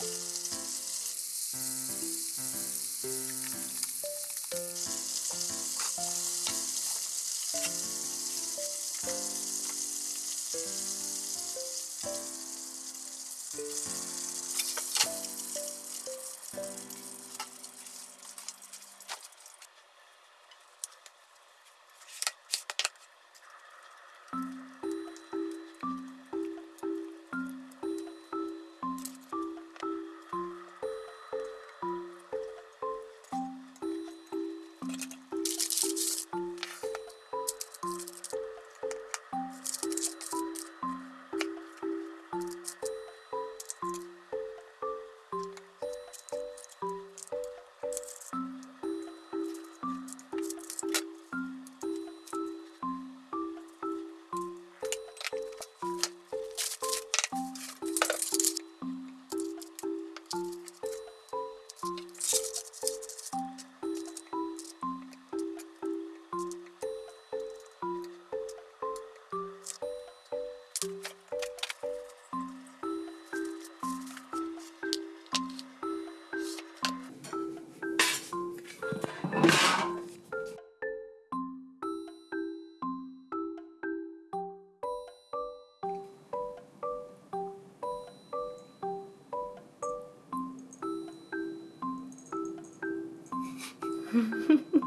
you Mm-hmm.